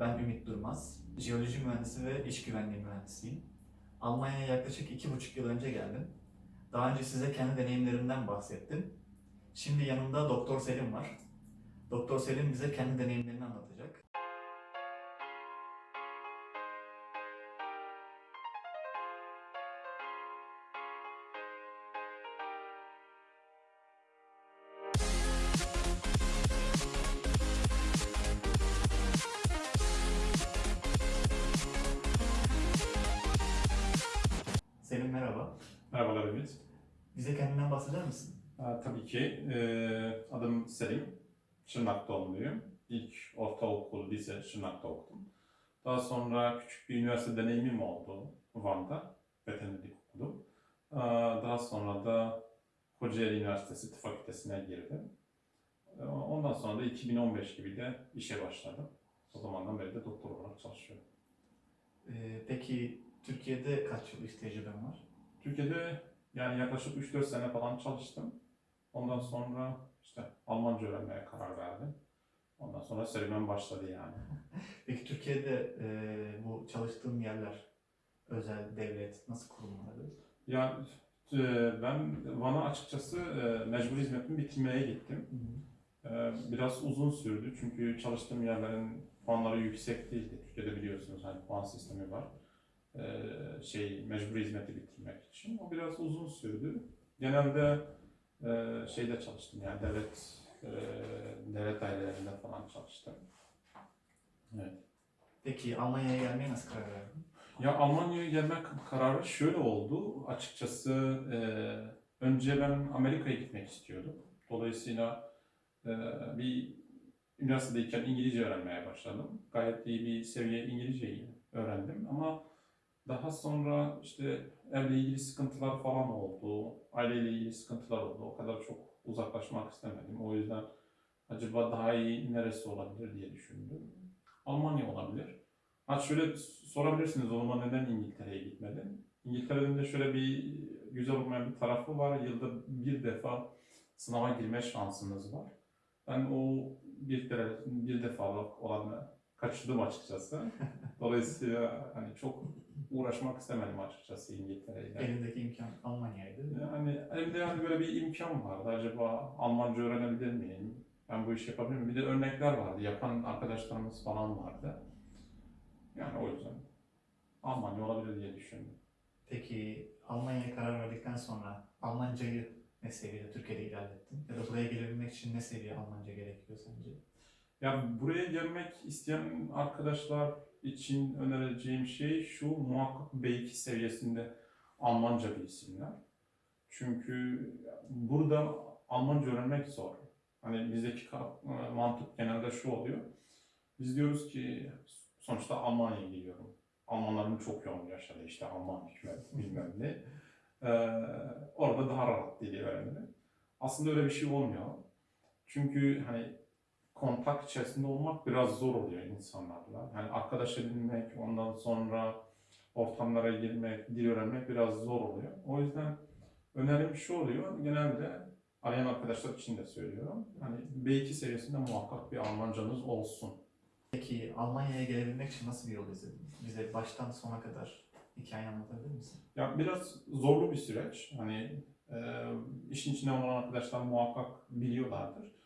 Ben Ümit Durmaz. Jeoloji mühendisi ve iş güvenliği mühendisiyim. Almanya'ya yaklaşık iki buçuk yıl önce geldim. Daha önce size kendi deneyimlerimden bahsettim. Şimdi yanımda Doktor Selim var. Doktor Selim bize kendi deneyimlerini anlatacak. Şırnak'ta okudum. Daha sonra küçük bir üniversite deneyimim oldu Van'da. Veterinerlik okudum. Daha sonra da Kocaeli Üniversitesi Tıp Fakültesine girdim. Ee, Ondan sonra da 2015 gibi de işe başladım. O zamandan beri de doktor olarak çalışıyorum. Ee, peki Türkiye'de kaç yıl iş tecrüben var? Türkiye'de yani yaklaşık 3-4 sene falan çalıştım. Ondan sonra işte Almanca öğrenmeye karar verdim. Ondan sonra serüven başladı yani. Peki Türkiye'de e, bu çalıştığın yerler, özel, devlet, nasıl kurumları? Ya e, ben Van'a açıkçası e, mecbur hizmetimi bitirmeye gittim. E, Biraz uzun sürdü çünkü çalıştığım yerlerin puanları yüksek değildi. Türkiye'de biliyorsunuz hani puan sistemi var. E, Şey mecbur hizmeti bitirmek için. O biraz uzun sürdü. Genelde e, şeyde çalıştım yani devlet e, devlet dairelerinde falan çalıştım. Evet. Peki Almanya'ya gelmeye nasıl karar verdin? Ya Almanya'ya gelmek kararı şöyle oldu. Açıkçası e, önce ben Amerika'ya gitmek istiyordum. Dolayısıyla e, bir üniversitedeyken İngilizce öğrenmeye başladım. Gayet iyi bir seviye İngilizceyi öğrendim ama daha sonra işte evle ilgili sıkıntılar falan oldu. Aileyle ilgili sıkıntılar oldu. O kadar çok uzaklaşmak istemedim. O yüzden acaba daha iyi neresi olabilir diye düşündüm. Almanya olabilir. Ha şöyle sorabilirsiniz o zaman neden İngiltere'ye gitmedin? İngiltere'nin de şöyle bir güzel olmayan bir tarafı var. Yılda bir defa sınava girme şansınız var. Ben o bir, bir defalık olanı kaçırdım açıkçası. Dolayısıyla hani çok uğraşmak istemedim açıkçası İngiltere'yle. Elindeki imkan Almanya'ydı. Yani elimde yani böyle bir imkan vardı. Acaba Almanca öğrenebilir miyim? Ben bu işi yapabilir miyim? Bir de örnekler vardı. Yapan arkadaşlarımız falan vardı. Yani o yüzden Almanya olabilir diye düşündüm. Peki Almanya'ya karar verdikten sonra Almancayı ne seviyede Türkiye'de ilerlettin? Ya da buraya gelebilmek için ne seviye Almanca gerekiyor sence? Yani buraya gelmek isteyen arkadaşlar için önereceğim şey şu, muhakkak B2 seviyesinde Almanca bilsinler. Çünkü burada Almanca öğrenmek zor. Hani bizdeki e, mantık genelde şu oluyor. Biz diyoruz ki sonuçta Almanya'ya gidiyorum. Almanların çok yoğun yaşadı işte Alman hükümet bilmem ne. Ee, orada daha rahat dili öğrenirim. Aslında öyle bir şey olmuyor. Çünkü hani kontak içerisinde olmak biraz zor oluyor insanlarla. Yani arkadaş edinmek, ondan sonra ortamlara girmek, dil öğrenmek biraz zor oluyor. O yüzden önerim şu oluyor, genelde arayan arkadaşlar için de söylüyorum. Hani B2 seviyesinde muhakkak bir Almancanız olsun. Peki Almanya'ya gelebilmek için nasıl bir yol izledin? Bize baştan sona kadar hikayeyi anlatabilir misin? Ya biraz zorlu bir süreç. Hani e, işin içinde olan arkadaşlar muhakkak biliyorlardır.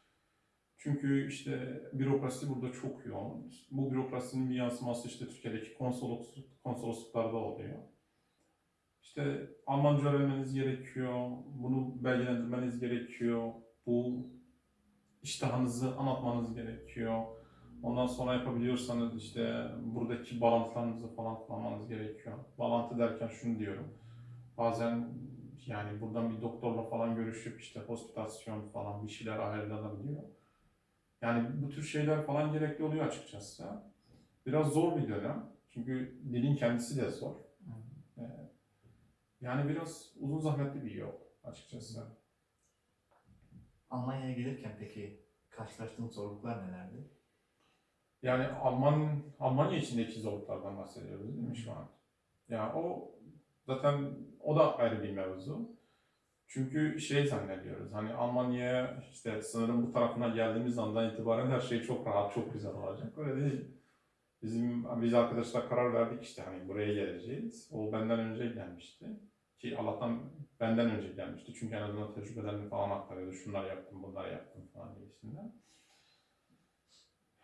Çünkü işte bürokrasi burada çok yoğun. Bu bürokrasinin bir yansıması işte Türkiye'deki konsolosluk, konsolosluklarda oluyor. İşte Almanca öğrenmeniz gerekiyor, bunu belgelendirmeniz gerekiyor, bu iştahınızı anlatmanız gerekiyor. Ondan sonra yapabiliyorsanız işte buradaki bağlantılarınızı falan kullanmanız gerekiyor. Bağlantı derken şunu diyorum. Bazen yani buradan bir doktorla falan görüşüp işte hospitasyon falan bir şeyler ayarlanabiliyor. Yani bu tür şeyler falan gerekli oluyor açıkçası. Biraz zor bir dönem. Çünkü dilin kendisi de zor. Ee, Yani biraz uzun zahmetli bir yol açıkçası. Almanya'ya gelirken peki karşılaştığın zorluklar nelerdi? Yani Alman Almanya içindeki zorluklardan bahsediyoruz değil mi şu an? Ya o zaten o da ayrı bir mevzu. Çünkü şey zannediyoruz hani Almanya'ya işte sınırın bu tarafına geldiğimiz andan itibaren her şey çok rahat, çok güzel olacak. Öyle değil. Bizim biz arkadaşlar karar verdik işte hani buraya geleceğiz. O benden önce gelmişti. Ki Allah'tan benden önce gelmişti. Çünkü en azından tecrübelerini falan aktarıyordu. Şunlar yaptım, bunlar yaptım falan gibisinden.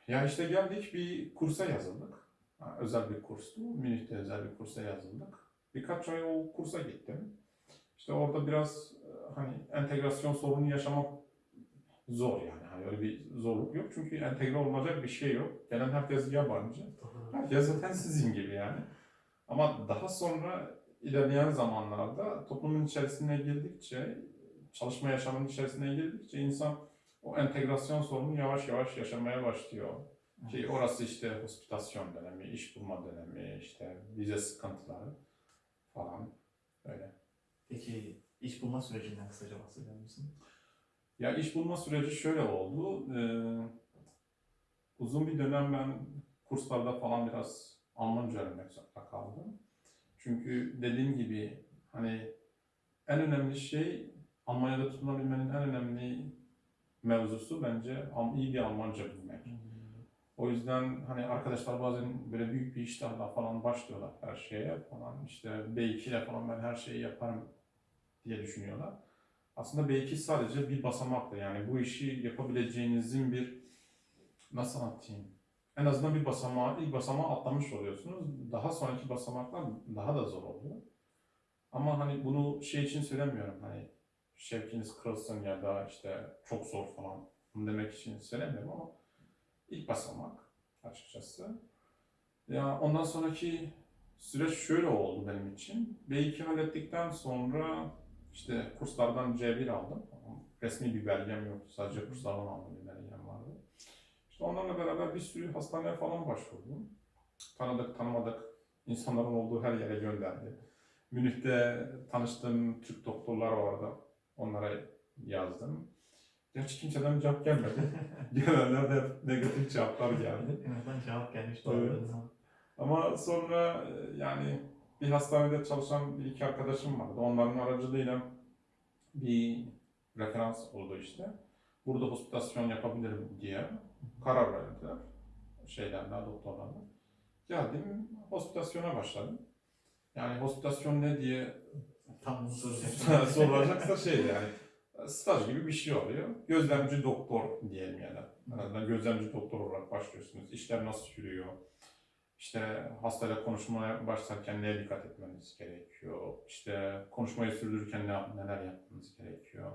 Ya işte geldik bir kursa yazıldık. Ha, özel bir kurstu. Münih'te özel bir kursa yazıldık. Birkaç ay o kursa gittim. İşte orada biraz hani entegrasyon sorunu yaşamak zor yani. Hani öyle bir zorluk yok. Çünkü entegre olacak bir şey yok. Gelen herkes yabancı. Herkes zaten sizin gibi yani. Ama daha sonra ilerleyen zamanlarda toplumun içerisine girdikçe, çalışma yaşamının içerisine girdikçe insan o entegrasyon sorununu yavaş yavaş yaşamaya başlıyor. Ki orası işte hospitasyon dönemi, iş bulma dönemi, işte vize sıkıntıları falan öyle. Peki iş bulma sürecinden kısaca bahseder misin? Ya iş bulma süreci şöyle oldu. Ee, uzun bir dönem ben kurslarda falan biraz Almanca öğrenmek zorunda kaldım. Çünkü dediğim gibi hani en önemli şey Almanya'da tutunabilmenin en önemli mevzusu bence iyi bir Almanca bilmek. O yüzden hani arkadaşlar bazen böyle büyük bir iştahla falan başlıyorlar her şeye falan işte B2 ile falan ben her şeyi yaparım diye düşünüyorlar. Aslında B2 sadece bir basamaktır yani bu işi yapabileceğinizin bir nasıl anlatayım en azından bir basamağı, ilk basamağı atlamış oluyorsunuz. Daha sonraki basamaklar daha da zor oluyor. Ama hani bunu şey için söylemiyorum hani şevkiniz kırılsın ya da işte çok zor falan demek için söylemiyorum ama ilk basamak açıkçası. Ya ondan sonraki süreç şöyle oldu benim için. B2 hallettikten sonra işte kurslardan C1 aldım. Resmi bir belgem yoktu. Sadece kurslardan aldığım bir belgem vardı. İşte onlarla beraber bir sürü hastaneye falan başvurdum. Tanıdık, tanımadık insanların olduğu her yere gönderdi. Münih'te tanıştığım Türk doktorlar vardı. Onlara yazdım. Gerçi kimseden cevap gelmedi. Gelenler de hep negatif cevaplar geldi. En azından cevap gelmiş Evet. Ama sonra yani bir hastanede çalışan bir iki arkadaşım vardı. Onların aracılığıyla bir referans oldu işte. Burada hospitasyon yapabilirim diye karar verdiler. Şeylerden, doktorlardan. Geldim, hospitasyona başladım. Yani hospitasyon ne diye Tam sorulacaksa şey yani staj gibi bir şey oluyor. Gözlemci doktor diyelim yani. En azından gözlemci doktor olarak başlıyorsunuz. İşler nasıl yürüyor? İşte hastayla konuşmaya başlarken neye dikkat etmeniz gerekiyor? İşte konuşmayı sürdürürken ne, neler yapmanız gerekiyor?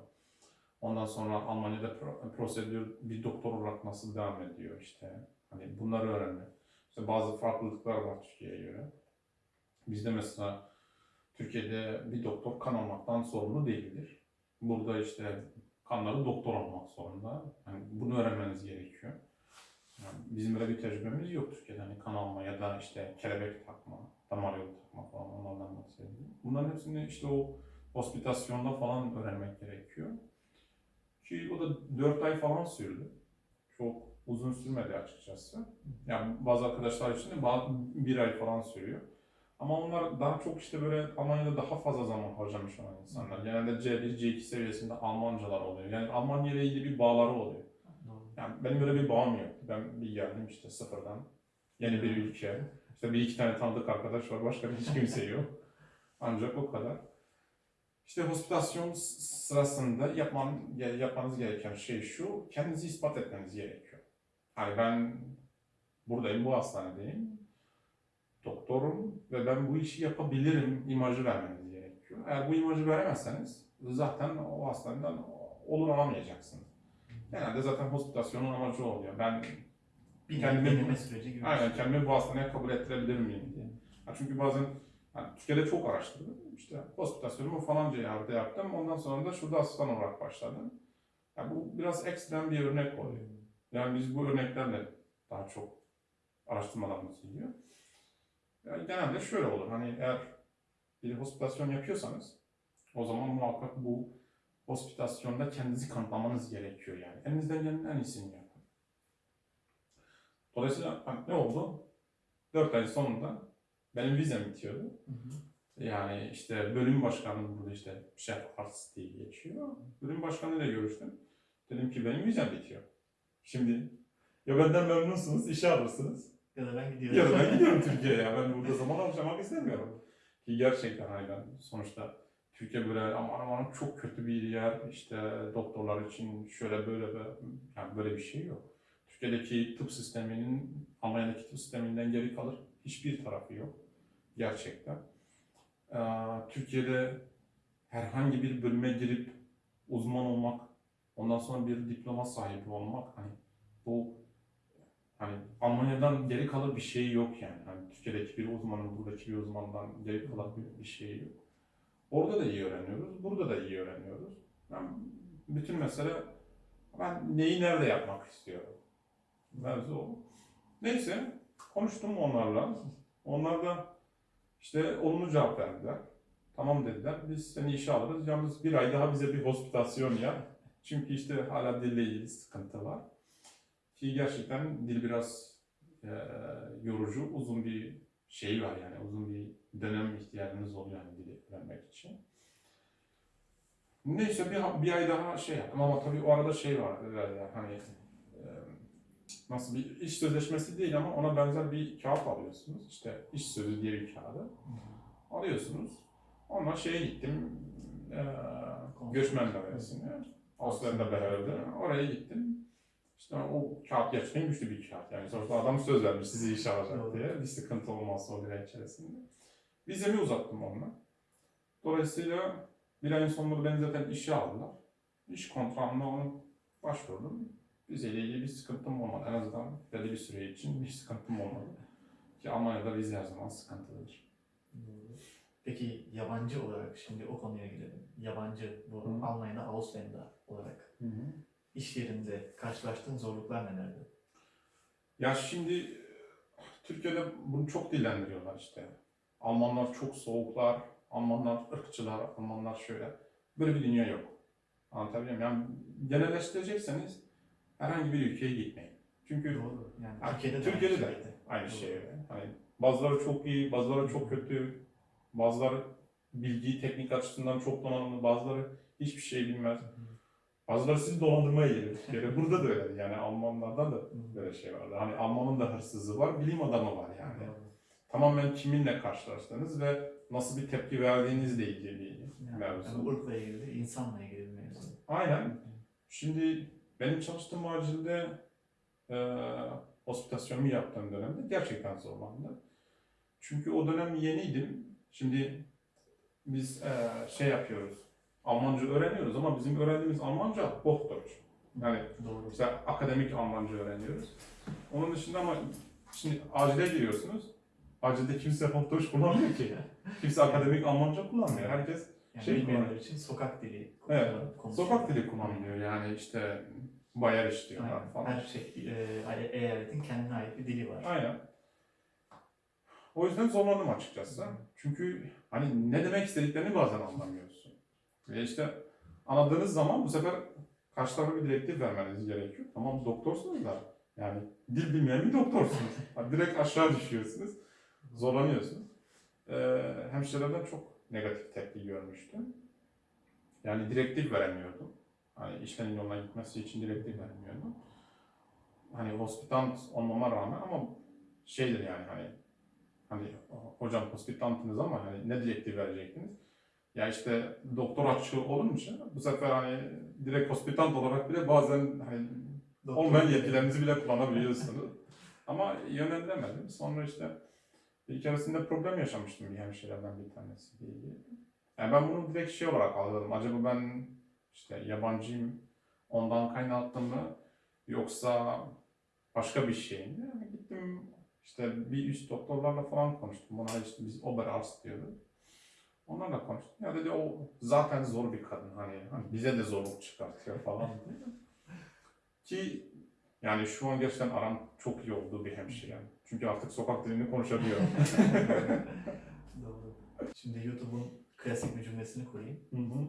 Ondan sonra Almanya'da pro- prosedür bir doktor olarak nasıl devam ediyor işte. Hani bunları öğrenmek. İşte bazı farklılıklar var Türkiye'ye göre. Bizde mesela Türkiye'de bir doktor kan almaktan sorumlu değildir. Burada işte kanları doktor almak zorunda. Yani bunu öğrenmeniz gerekiyor. Bizim öyle bir tecrübemiz yok Türkiye'de. Hani kan alma ya da işte kelebek takma, damar yolu takma falan onlardan bahsediyorum. Bunların hepsini işte o hospitasyonda falan öğrenmek gerekiyor. Ki o da 4 ay falan sürdü. Çok uzun sürmedi açıkçası. Yani bazı arkadaşlar için de bir ay falan sürüyor. Ama onlar daha çok işte böyle Almanya'da daha fazla zaman harcamış olan insanlar. Genelde C1, C2 seviyesinde Almancalar oluyor. Yani Almanya ile ilgili bir bağları oluyor. Yani benim öyle bir bağım yok. Ben bir geldim işte sıfırdan. Yeni bir ülke. İşte bir iki tane tanıdık arkadaş var. Başka hiç kimse yok. Ancak o kadar. İşte hospitasyon sırasında yapman, yapmanız gereken şey şu. Kendinizi ispat etmeniz gerekiyor. Hani ben buradayım, bu hastanedeyim. Doktorum ve ben bu işi yapabilirim imajı vermeniz gerekiyor. Eğer bu imajı veremezseniz zaten o hastaneden olur alamayacaksınız. Genelde zaten hospitasyonun amacı oluyor. Ben Bir Kendimi- deneme süreci gibi. aynen şey. kendimi bu hastaneye kabul ettirebilir miyim diye. Ha, çünkü bazen yani Türkiye'de çok araştırdım. İşte hospitasyonumu falanca yerde yaptım. Ondan sonra da şurada asistan olarak başladım. Yani bu biraz ekstrem bir örnek oluyor. Yani biz bu örneklerle daha çok araştırmalarımız gidiyor. Yani genelde şöyle olur. Hani eğer bir hospitasyon yapıyorsanız o zaman muhakkak bu hospitasyonda kendinizi kanıtlamanız gerekiyor yani. Elinizden gelenin en iyisini yapın. Dolayısıyla hani ne oldu? 4 ay sonunda benim vizem bitiyordu. Hı hı. Yani işte bölüm başkanı burada işte şef artist diye geçiyor. Bölüm başkanıyla görüştüm. Dedim ki benim vizem bitiyor. Şimdi ya benden memnunsunuz, işe alırsınız Ya da ben gidiyorum. Ya da ben gidiyorum Türkiye'ye. Ben burada zaman harcamak istemiyorum. Ki gerçekten hani ben sonuçta Türkiye böyle aman aman çok kötü bir yer. İşte doktorlar için şöyle böyle yani böyle bir şey yok. Türkiye'deki tıp sisteminin Almanya'daki tıp sisteminden geri kalır. Hiçbir tarafı yok. Gerçekten. Ee, Türkiye'de herhangi bir bölüme girip uzman olmak, ondan sonra bir diploma sahibi olmak hani bu hani Almanya'dan geri kalır bir şey yok yani. Hani Türkiye'deki bir uzmanın buradaki bir uzmandan geri kalır bir şey yok. Orada da iyi öğreniyoruz, burada da iyi öğreniyoruz. Ben bütün mesele ben neyi nerede yapmak istiyorum. Mevzu o. Neyse konuştum onlarla. Onlar da işte olumlu cevap verdiler. Tamam dediler. Biz seni işe alırız. Yalnız bir ay daha bize bir hospitasyon yap. Çünkü işte hala dille ilgili sıkıntı var. Ki gerçekten dil biraz e, yorucu, uzun bir şey var yani uzun bir dönem ihtiyacınız oluyor yani dili öğrenmek için. Neyse bir, bir ay daha şey yaptım ama tabii o arada şey var e, hani e, nasıl bir iş sözleşmesi değil ama ona benzer bir kağıt alıyorsunuz. İşte iş sözü diye bir kağıdı alıyorsunuz. Onunla şeye gittim e, göçmen dairesine. Avustralya'da beraber oraya gittim. İşte o kağıt gerçekten güçlü bir kağıt. Yani sonuçta adam söz vermiş sizi işe alacak diye. Bir sıkıntı olmazsa o ay içerisinde. Vizemi uzattım onunla. Dolayısıyla bir ayın sonunda beni zaten işe aldılar. İş kontrağımda onu başvurdum. Vizeyle ilgili bir sıkıntım olmadı. En azından belli bir süre için bir sıkıntım olmadı. Ki Almanya'da vize her zaman sıkıntılıdır. Peki yabancı olarak şimdi o konuya gelelim. Yabancı bu Hı. Almanya'da, Avusturya'da olarak iş yerinde karşılaştığın zorluklar nelerdi? Ya şimdi Türkiye'de bunu çok dillendiriyorlar işte. Almanlar çok soğuklar, Almanlar ırkçılar, Almanlar şöyle. Böyle bir dünya yok. Anlatabiliyor muyum? Yani genelleştirecekseniz herhangi bir ülkeye gitmeyin. Çünkü Doğru. Yani Türkiye'de de Türkiye'de de aynı şeydi. aynı Doğru. şey. Hani bazıları çok iyi, bazıları çok kötü, bazıları bilgi, teknik açısından çok donanımlı, bazıları hiçbir şey bilmez. Bazıları sizi dolandırmaya gelir. Türkiye'de. Burada da öyle yani Almanlardan da böyle şey vardı. Hani Almanın da hırsızı var, bilim adamı var yani. Doğru. Tamamen kiminle karşılaştığınız ve nasıl bir tepki verdiğinizle ilgili bir Yani, mevzu. yani ırkla ilgili, insanla ilgili bir mevzu. Aynen. Şimdi benim çalıştığım acilde e, hospitasyonumu yaptığım dönemde gerçekten zorlandı. Çünkü o dönem yeniydim. Şimdi biz e, şey yapıyoruz, Almanca öğreniyoruz ama bizim öğrendiğimiz Almanca Hochdeutsch. Yani Doğru. işte akademik Almanca öğreniyoruz. Onun dışında ama şimdi acile giriyorsunuz. Acilde kimse Hochdeutsch kullanmıyor ki. Kimse akademik Almanca kullanmıyor. Herkes Yani Şey bilmeyenler için sokak dili Evet, konuşuyor. sokak dili kullanılıyor. Yani işte bayar işliyorlar Aynen. falan. Her şey, e, eyaletin kendine ait bir dili var. Aynen. O yüzden zorlandım açıkçası. Çünkü hani ne demek istediklerini bazen anlamıyorsun. Ve işte anladığınız zaman bu sefer karşı tarafa bir direktif vermeniz gerekiyor. Tamam doktorsunuz da yani dil bilmeyen bir doktorsunuz. Direkt aşağı düşüyorsunuz. Zorlanıyorsunuz. Ee, hemşirelerden çok negatif tepki görmüştüm. Yani direktif veremiyordum. Hani işlerin yoluna gitmesi için direktif veremiyordum. Hani hospitant olmama rağmen ama şeydir yani hani hani hocam hospitantınız ama hani ne direktif verecektiniz? Ya işte doktor açığı olunca bu sefer hani direkt hospitant olarak bile bazen hani Doktor- olmayan yetkilerinizi bile kullanabiliyorsunuz. Ama yönlendiremedim. Sonra işte bir keresinde problem yaşamıştım bir hemşireden bir tanesi diye. Yani ben bunu direkt şey olarak algıladım. Acaba ben işte yabancıyım ondan kaynaklı mı yoksa başka bir şey mi? Yani gittim işte bir üst doktorlarla falan konuştum. Buna işte biz Oberarzt diyoruz. Onlarla konuştum. Ya dedi o zaten zor bir kadın hani, hani bize de zorluk çıkartıyor falan. Ki yani şu an gerçekten aram çok iyi olduğu bir hemşire. Çünkü artık sokak dilini konuşabiliyorum. Doğru. Şimdi YouTube'un klasik bir cümlesini kurayım. Hı hı.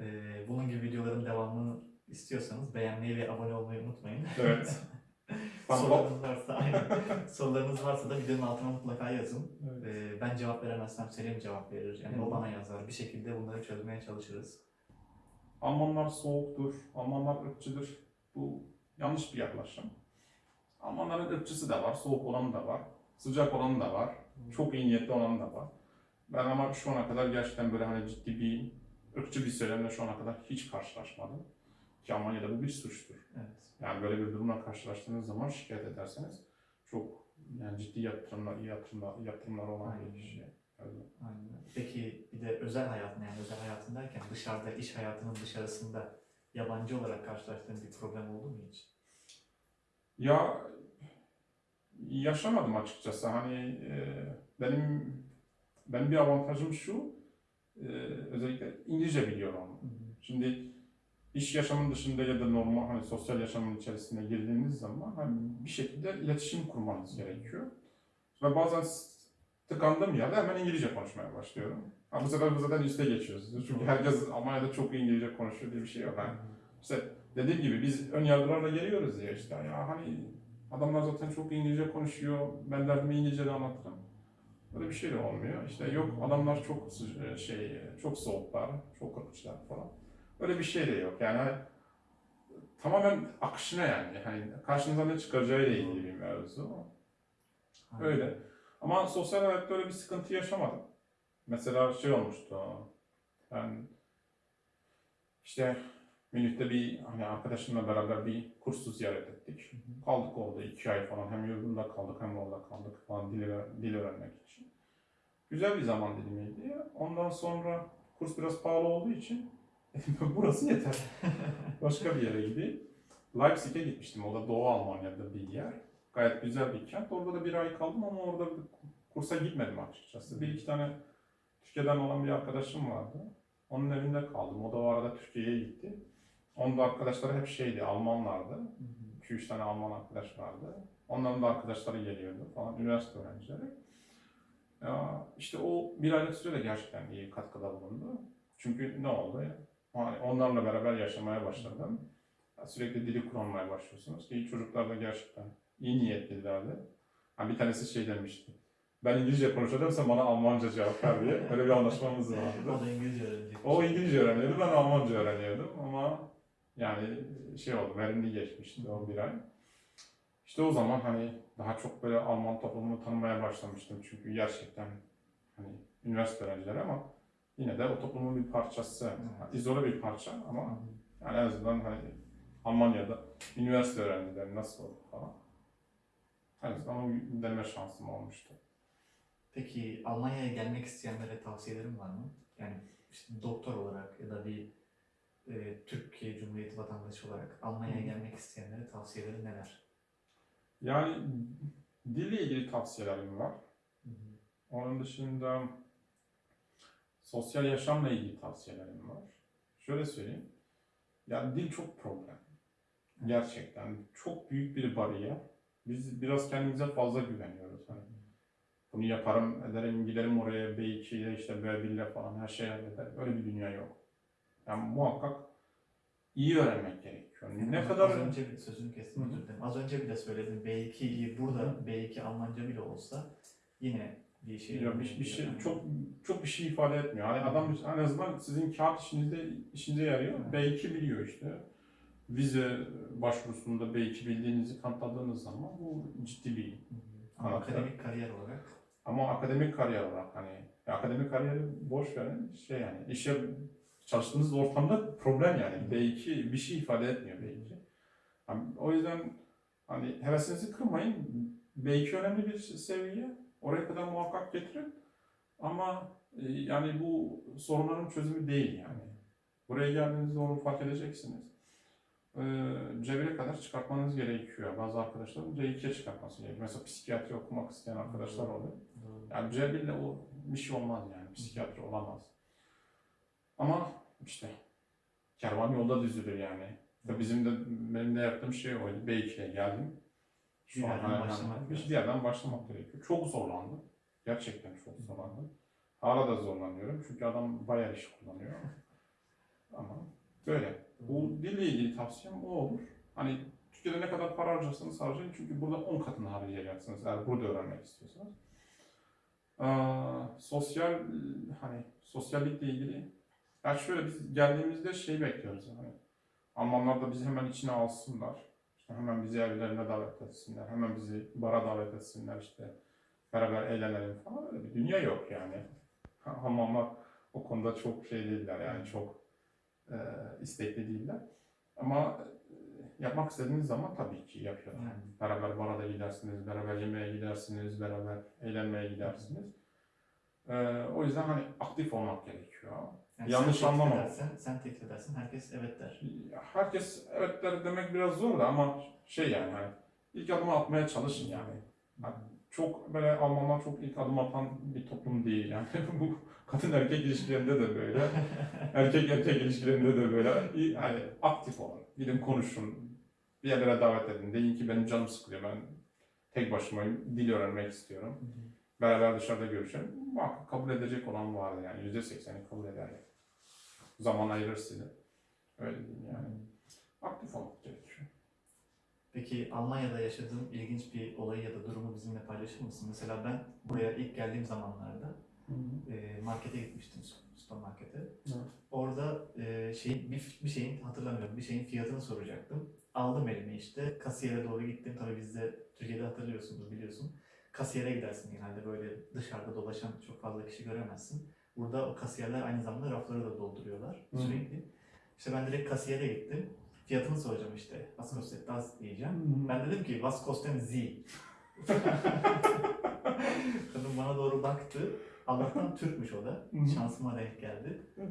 Ee, bunun gibi videoların devamını istiyorsanız beğenmeyi ve abone olmayı unutmayın. Evet. Sorularınız varsa, aynen. Sorularınız varsa da videonun altına mutlaka yazın. Evet. Ee, ben cevap veremezsem Selim cevap verir. Yani Hı. o bana yazar. Bir şekilde bunları çözmeye çalışırız. Almanlar soğuktur, Almanlar ırkçıdır. Bu yanlış bir yaklaşım. Almanların ırkçısı da var, soğuk olanı da var, sıcak olanı da var, çok iyi niyetli olanı da var. Ben ama şu ana kadar gerçekten böyle hani ciddi bir ırkçı bir söylemle şu ana kadar hiç karşılaşmadım. Ki Almanya'da bu bir suçtur. Evet. Yani böyle bir durumla karşılaştığınız zaman şikayet ederseniz çok yani ciddi yatırımlar, yatırımlar, yatırımlar olan Aynen. bir şey. Öyle. Aynen. Peki bir de özel hayatın yani özel hayatın derken dışarıda iş hayatının dışarısında yabancı olarak karşılaştığın bir problem oldu mu hiç? Ya yaşamadım açıkçası. Hani e, benim benim bir avantajım şu, e, özellikle İngilizce biliyorum. Şimdi iş yaşamının dışında ya da normal hani sosyal yaşamın içerisine girdiğiniz zaman hani bir şekilde iletişim kurmanız gerekiyor. Ve bazen tıkandığım yerde hemen İngilizce konuşmaya başlıyorum. Ha, bu sefer bu zaten üste geçiyoruz. Çünkü herkes Almanya'da çok iyi İngilizce konuşuyor diye bir şey yok. Yani işte dediğim gibi biz ön yargılarla geliyoruz ya işte ya hani adamlar zaten çok İngilizce konuşuyor, ben derdimi İngilizce'de anlatırım. Böyle bir şey de olmuyor. İşte yok adamlar çok sı- şey, çok soğuklar, çok ırkçılar falan. Öyle bir şey de yok. Yani hani tamamen akışına yani. Hani karşınıza ne çıkaracağı ile ilgili bir mevzu. Öyle. Ama sosyal hayatta öyle bir sıkıntı yaşamadım. Mesela şey olmuştu. Ben işte Münih'te bir hani arkadaşımla beraber bir kursu ziyaret ettik. Kaldık orada iki ay falan. Hem yurdunda kaldık hem orada kaldık falan dil, dil öğrenmek için. Güzel bir zaman dilimiydi. Ondan sonra kurs biraz pahalı olduğu için burası yeter. Başka bir yere gideyim. Leipzig'e gitmiştim. O da Doğu Almanya'da bir yer. Gayet güzel bir kent. Orada da bir ay kaldım ama orada bir kursa gitmedim açıkçası. Bir iki tane Türkiye'den olan bir arkadaşım vardı. Onun evinde kaldım. O da o arada Türkiye'ye gitti. Onun da arkadaşları hep şeydi, Almanlardı. 2-3 tane Alman arkadaş vardı. Onların da arkadaşları geliyordu falan, üniversite öğrencileri. Ya işte o bir aylık süre de gerçekten iyi katkıda bulundu. Çünkü ne oldu? Yani onlarla beraber yaşamaya başladım. Sürekli dili kullanmaya başlıyorsunuz ki çocuklar da gerçekten iyi niyetlilerdi. Ha, bir tanesi şey demişti. Ben İngilizce konuşacağım sen bana Almanca cevap ver diye. Böyle bir anlaşmamız vardı. O da İngilizce öğrenecek. O İngilizce öğreniyordu, ben Almanca öğreniyordum ama yani şey oldu, verimli geçmişti o bir ay. İşte o zaman hani daha çok böyle Alman toplumunu tanımaya başlamıştım çünkü gerçekten hani üniversite öğrencileri ama yine de o toplumun bir parçası, Evet. izole bir parça ama yani en azından hani Almanya'da üniversite öğrencileri nasıl olur falan. En azından o deneme şansım olmuştu. Peki Almanya'ya gelmek isteyenlere tavsiyelerin var mı? Yani işte doktor olarak ya da bir e, Türkiye Cumhuriyeti vatandaşı olarak Almanya'ya Hı. gelmek isteyenlere tavsiyelerin neler? Yani dille ilgili tavsiyelerim var. Onun dışında sosyal yaşamla ilgili tavsiyelerim var. Şöyle söyleyeyim. Yani dil çok problem. Gerçekten çok büyük bir bariyer. Biz biraz kendimize fazla güveniyoruz. Hani bunu yaparım, ederim, giderim oraya B2 ile işte B1 ile falan her şey halleder. Öyle bir dünya yok. Yani muhakkak iyi öğrenmek gerekiyor. Ne Az- kadar Az önce bir sözünü kestim Hı hı. özür dilerim. Az önce bile söyledim. B2'yi burada B2 Almanca bile olsa yine bir şey Ya bir, bir şey Yani. çok çok bir şey ifade etmiyor. Hani adam en azından sizin kağıt işinizde işinize yarıyor. Evet. B2 biliyor işte. Vize başvurusunda B2 bildiğinizi kanıtladığınız zaman bu ciddi bir Hı hı. Ama akademik kariyer olarak ama akademik kariyer olarak hani akademik kariyeri boş verin şey yani işe çalıştığınız ortamda problem yani B2 bir şey ifade etmiyor B2. Hani o yüzden hani hevesinizi kırmayın. B2 önemli bir seviye. Oraya kadar muhakkak getirin. Ama e, yani bu sorunların çözümü değil yani. Buraya geldiğinizde onu fark edeceksiniz. E, C1'e kadar çıkartmanız gerekiyor. Bazı arkadaşların C2'ye çıkartması gerekiyor. Mesela psikiyatri okumak isteyen arkadaşlar oluyor. Yani C1 ile o bir şey olmaz yani. Psikiyatri olamaz. Ama işte kervan yolda düzülür yani. Ve bizim de benim de yaptığım şey oydu. B2'ye geldim. Bir yerden başlamak bir yerden başlamak gerekiyor. Çok zorlandım. Gerçekten çok zorlandım. Hala da zorlanıyorum çünkü adam bayağı iş kullanıyor. Ama böyle. Bu dille ilgili tavsiyem o olur. Hani Türkiye'de ne kadar para harcarsanız harcayın çünkü burada 10 katını harcayacaksınız eğer burada öğrenmek istiyorsanız. Ee, sosyal hani sosyallikle ilgili yani şöyle biz geldiğimizde şey bekliyoruz hani Almanlar da bizi hemen içine alsınlar. Hemen bizi evlerine davet etsinler, hemen bizi bara davet etsinler işte. Beraber eğlenelim falan öyle bir dünya yok yani. Hamamlar o konuda çok şey değiller yani çok e, istekli değiller. Ama e, yapmak istediğiniz zaman tabii ki yapıyorlar. Yani. Beraber bara da gidersiniz, beraber yemeğe gidersiniz, beraber eğlenmeye gidersiniz. E, o yüzden hani aktif olmak gerekiyor. Yani Yanlış sen anlama. Edersen, sen teklif edersin, herkes evet der. Herkes evet der demek biraz zor da ama şey yani hani ilk adımı atmaya çalışın yani. Hani çok böyle Almanlar çok ilk adım atan bir toplum değil yani. Bu kadın erkek ilişkilerinde de böyle. erkek erkek ilişkilerinde de böyle. Yani aktif olun. Gidin konuşun. Bir yerlere davet edin. Deyin ki benim canım sıkılıyor. Ben tek başımayım. Dil öğrenmek istiyorum. Beraber dışarıda görüşelim. Muhakkak kabul edecek olan vardır yani. Yüzde sekseni kabul eder. yani. Zaman ayırır size. Öyle diyeyim yani. Aktif olmak gerekiyor. Peki Almanya'da yaşadığın ilginç bir olayı ya da durumu bizimle paylaşır mısın? Mesela ben buraya ilk geldiğim zamanlarda e, markete gitmiştim, sü- süpermarkete. Evet. Orada e, şey, bir, bir şeyin hatırlamıyorum, bir şeyin fiyatını soracaktım. Aldım elime işte, kasiyere doğru gittim. Tabii bizde Türkiye'de hatırlıyorsunuz, biliyorsun. Kasiyere gidersin genelde böyle dışarıda dolaşan çok fazla kişi göremezsin. Burada o kasiyerler aynı zamanda rafları da dolduruyorlar Hı. sürekli. İşte ben direkt kasiyere gittim. Fiyatını soracağım işte. Was kostet das diyeceğim. Ben dedim ki was kosten Sie? Kadın bana doğru baktı. Allah'tan Türkmüş o da. Hı hı. Şansıma denk geldi. Hı.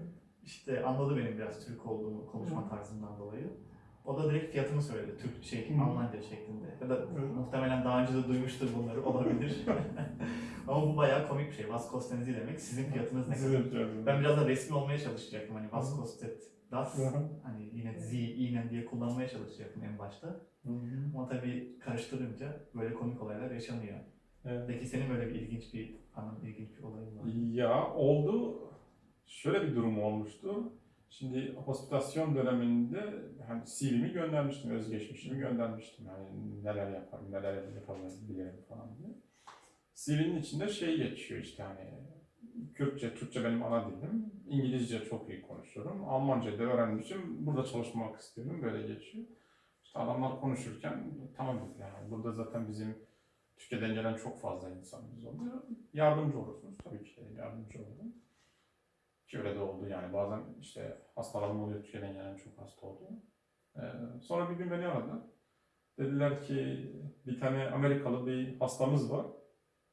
İşte anladı benim biraz Türk olduğumu konuşma tarzımdan dolayı. O da direkt fiyatını söyledi. Türk şey Hı. Almanca şeklinde. Ya da Hı. muhtemelen daha önce de duymuştur bunları olabilir. Ama bu bayağı komik bir şey. Was kosten Sie demek sizin fiyatınız ne kadar? Ben biraz da resmi olmaya çalışacaktım. Hani was Hı. kostet das? Hani yine Sie, Ihnen diye kullanmaya çalışacaktım en başta. Ama tabii karıştırınca böyle komik olaylar yaşanıyor. Evet. Peki senin böyle bir ilginç bir anın, ilginç bir olayın var mı? Ya oldu. Şöyle bir durum olmuştu. Şimdi hospitasyon döneminde hani CV'mi göndermiştim, özgeçmişimi göndermiştim. Yani neler yaparım, neler yapabilirim falan diye. CV'nin içinde şey geçiyor işte hani Kürtçe, Türkçe benim ana dilim. İngilizce çok iyi konuşuyorum. Almanca da öğrenmişim. Burada çalışmak istiyorum. Böyle geçiyor. İşte adamlar konuşurken tamam dediler. Yani burada zaten bizim Türkiye'den gelen çok fazla insanımız oluyor. Yardımcı olursunuz. Tabii ki yardımcı olurum. Ki öyle de oldu yani. Bazen işte hastalarım oluyor. Türkiye'den gelen çok hasta oluyor. Ee, sonra bir gün beni aradı. Dediler ki bir tane Amerikalı bir hastamız var.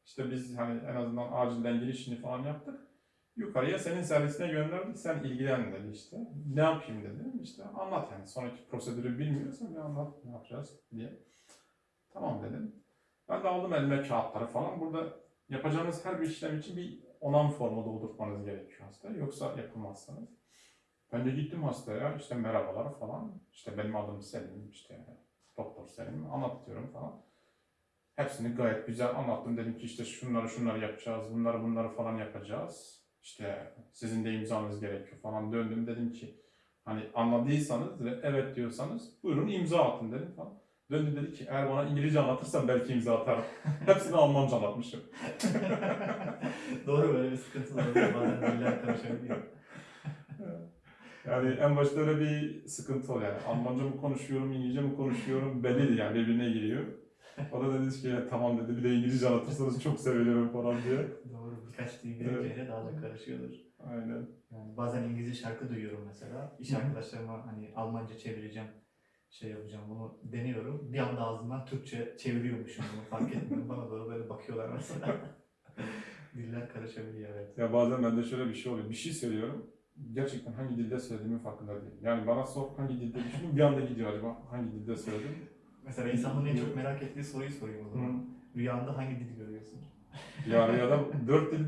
İşte biz hani en azından acilden girişini falan yaptık. Yukarıya senin servisine gönderdik. Sen ilgilen dedi işte. Ne yapayım dedim. İşte anlat yani. Sonraki prosedürü bilmiyorsan bir anlat ne yapacağız diye. Tamam dedim. Ben de aldım elime kağıtları falan. Burada yapacağınız her bir işlem için bir onam formu doldurmanız gerekiyor hastaya. Yoksa yapamazsınız. Ben de gittim hastaya. işte merhabalar falan. İşte benim adım Selim. işte Doktor Selim. Anlatıyorum falan. Hepsini gayet güzel anlattım. Dedim ki işte şunları şunları yapacağız. Bunları bunları falan yapacağız. İşte sizin de imzanız gerekiyor falan. Döndüm dedim ki hani anladıysanız ve evet diyorsanız buyurun imza atın dedim falan. Döndü dedi ki eğer bana İngilizce anlatırsan belki imza atarım. Hepsini Almanca anlatmışım. Doğru böyle bir sıkıntı oluyor. Bazen diller karışabiliyor. Yani en başta öyle bir sıkıntı oluyor. Yani Almanca mı konuşuyorum, İngilizce mi konuşuyorum belli değil yani birbirine giriyor. O da dedi ki "Ya tamam dedi bir de İngilizce anlatırsanız çok sevinirim falan diye. Doğru. Birkaç dil bilince daha da karışıyordur. Aynen. Yani bazen İngilizce şarkı duyuyorum mesela. İş arkadaşlarıma hani Almanca çevireceğim, şey yapacağım bunu deniyorum. Bir anda ağzımdan Türkçe çeviriyormuşum bunu fark etmiyorum. Bana doğru böyle bakıyorlar mesela. Diller karışabiliyor evet. Ya bazen bende şöyle bir şey oluyor. Bir şey söylüyorum. Gerçekten hangi dilde söylediğimin farkında değilim. Yani bana sor hangi dilde düşünün bir anda gidiyor acaba hangi dilde söyledim. Mesela insanların en çok merak ettiği soruyu sorayım o zaman. Rüyanda hangi dili görüyorsun? Ya rüyada dört dil,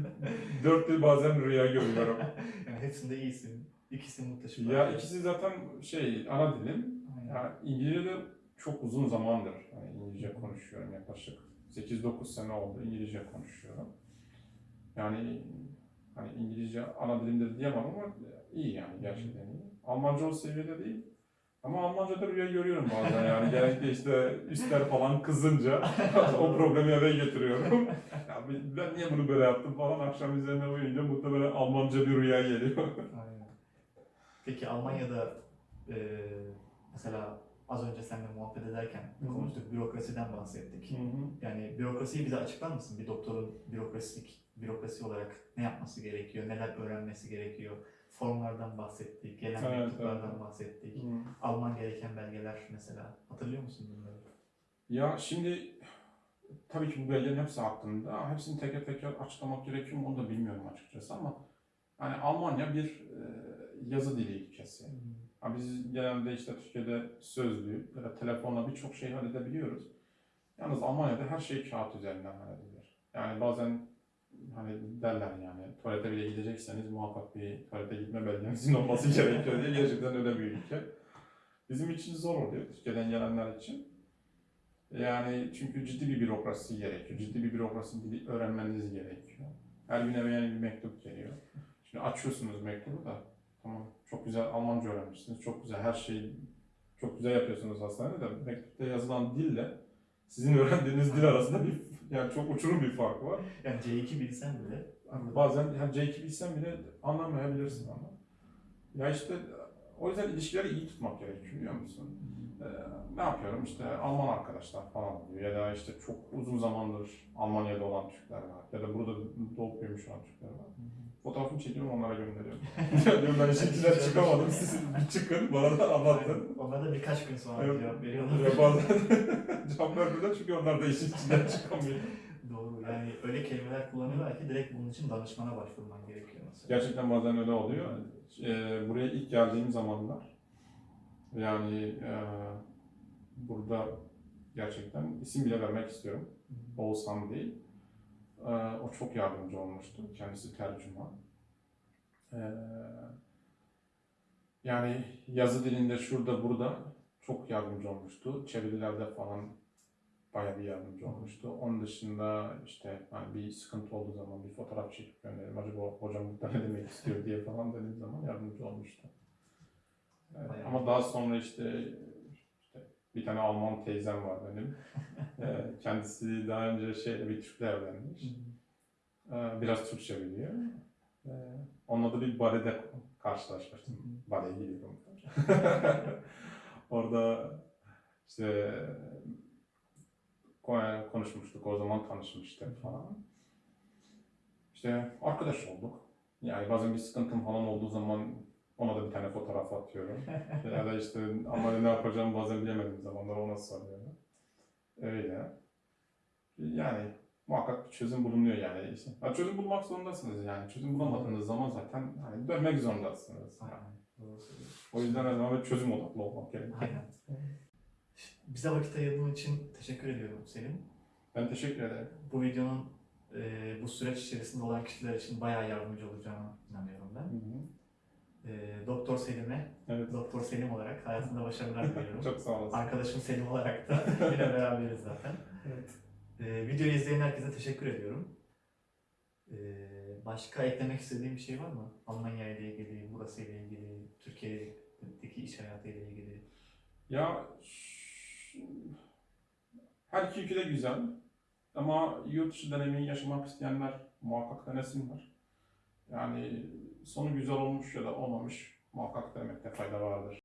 dört dil bazen rüya görüyorum. Yani hepsinde iyisin. İkisi muhteşem. Ya ikisi zaten şey ana dilim. Aynen. Ya İngilizce de çok uzun zamandır yani İngilizce konuşuyorum yaklaşık 8-9 sene oldu İngilizce konuşuyorum. Yani hani İngilizce ana dilimde diyemem ama iyi yani gerçekten iyi. Almanca o seviyede değil. Ama Almanca'da rüya görüyorum bazen yani genellikle işte üstler falan kızınca o problemi eve getiriyorum. ya ben niye bunu böyle yaptım falan akşam üzerine uyuyunca muhtemelen Almanca bir rüya geliyor. Aynen. Peki Almanya'da e, mesela az önce seninle muhabbet ederken Hı hı. konuştuk, bürokrasiden bahsettik. Hı hı. Yani bürokrasiyi bize açıklar mısın? Bir doktorun bürokrasik, bürokrasi olarak ne yapması gerekiyor, neler öğrenmesi gerekiyor? Formlardan bahsettik, gelen Evet, mektuplardan evet. bahsettik. Hı. Alman gereken belgeler mesela. Hatırlıyor musun bunları? Ya şimdi tabii ki bu belgelerin hepsi hakkında. Hepsini teker teker açıklamak gerekiyor mu onu da bilmiyorum açıkçası ama yani Almanya bir e, yazı dili ülkesi. Biz genelde işte Türkiye'de sözlü ya da telefonla birçok şey halledebiliyoruz. Yalnız Almanya'da her şey kağıt üzerinden halledilir. Yani bazen hani derler yani tuvalete bile gidecekseniz muhakkak bir tuvalete gitme belgenizin olması gerekiyor diye gerçekten öyle bir ülke. Bizim için zor oluyor Türkiye'den gelenler için. Yani çünkü ciddi bir bürokrasi gerekiyor. Ciddi bir bürokrasi dili öğrenmeniz gerekiyor. Her gün eve yeni bir mektup geliyor. Şimdi açıyorsunuz mektubu da Tamam. Çok güzel Almanca öğrenmişsiniz. Çok güzel her şeyi çok güzel yapıyorsunuz hastanede de mektupta yazılan dille sizin öğrendiğiniz dil arasında bir yani çok uçurum bir fark var. Yani C2 bilsen bile Yani bazen hem C2 bilsen bile anlamayabilirsin ama. Ya işte o yüzden ilişkileri iyi tutmak gerekiyor biliyor musun? Ee, ne yapıyorum işte Alman arkadaşlar falan oluyor ya da işte çok uzun zamandır Almanya'da olan Türkler var ya da burada doğup büyümüş olan Türkler var. Fotoğrafını çekiyorum onlara gönderiyorum. diyorum ben içinden çıkamadım siz bir çıkın bana da anlatın. Onlar da birkaç gün sonra Evet. cevap veriyorlar. Ya bazen cevap vermiyorlar çünkü onlar da işin içinden çıkamıyor. Doğru. Yani öyle kelimeler kullanıyorlar ki direkt bunun için danışmana başvurman gerekiyor mesela. Gerçekten bazen öyle oluyor. Ee, buraya ilk geldiğim zamanlar yani e, burada gerçekten isim bile vermek istiyorum. Oğuzhan değil. Ee, o çok yardımcı olmuştu. Kendisi tercüman. Ee, yani yazı dilinde şurada burada çok yardımcı olmuştu. Çevirilerde falan bayağı bir yardımcı olmuştu. Onun dışında işte hani bir sıkıntı olduğu zaman bir fotoğraf çekip gönderelim. Acaba hocam burada ne demek istiyor diye falan dediğim zaman yardımcı olmuştu. Ee, Bayağı. ama daha sonra işte bir tane Alman teyzem var benim. Ee, kendisi daha önce şeyle bir Türk'le evlenmiş. Ee, biraz Türkçe biliyor. Ee, onunla da bir balede karşılaşmıştım. Baleye gidiyorum. Orada işte ko- konuşmuştuk, o zaman tanışmıştık falan. İşte arkadaş olduk. Yani bazen bir sıkıntım falan olduğu zaman ona da bir tane fotoğraf atıyorum. ya da işte ama ne yapacağımı bazen bilemediğim zamanlar ona soruyorum. Öyle. Yani muhakkak bir çözüm bulunuyor yani. İşte, ya çözüm bulmak zorundasınız yani. Çözüm bulamadığınız zaman zaten hani dönmek zorundasınız. Yani. O yüzden her zaman çözüm odaklı olmak gerekiyor. Bize vakit ayırdığın için teşekkür ediyorum Selim. Ben teşekkür ederim. Bu videonun e, bu süreç içerisinde olan kişiler için bayağı yardımcı olacağına inanıyorum ben. Hı hı. E, Doktor Selim'e, Evet. Doktor Selim olarak hayatında başarılar diliyorum. Çok sağ olasın. Arkadaşım Selim olarak da yine beraberiz zaten. Evet. E, videoyu izleyen herkese teşekkür ediyorum. E, başka eklemek istediğim bir şey var mı? Almanya ile ilgili, burası ile ilgili, Türkiye'deki iş hayatı ile ilgili. Ya her iki ülke de güzel. Ama yurt dışı deneyimini yaşamak isteyenler muhakkak denesinler. Yani sonu güzel olmuş ya da olmamış muhakkak demekte fayda vardır.